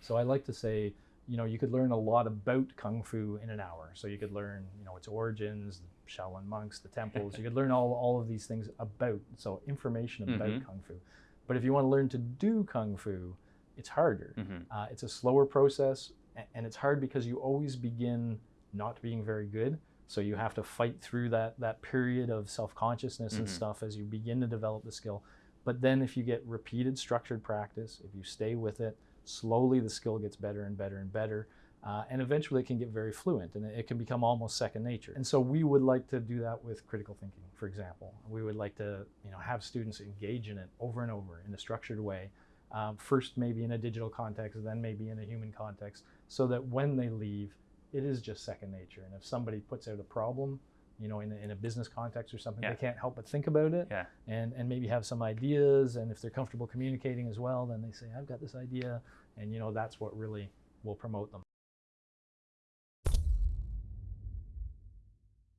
So I like to say, you know, you could learn a lot about kung fu in an hour. So you could learn, you know, its origins, the Shaolin monks, the temples. you could learn all, all of these things about, so information about Mhm. kung fu. But if you want to learn to do kung fu, it's harder. Mhm. Uh, it's a slower process, and it's hard because you always begin not being very good. So you have to fight through that that period of self consciousness and Mhm. stuff as you begin to develop the skill. But then if you get repeated structured practice, if you stay with it, slowly the skill gets better and better and better. Uh, and eventually it can get very fluent and it can become almost second nature. And so we would like to do that with critical thinking, for example. We would like to you know, have students engage in it over and over in a structured way. Um, first, maybe in a digital context, then maybe in a human context, so that when they leave, it is just second nature. And if somebody puts out a problem, you know, in a, in a business context or something, Yeah. they can't help but think about it Yeah. and, and maybe have some ideas. And if they're comfortable communicating as well, then they say, I've got this idea. And, you know, that's what really will promote them.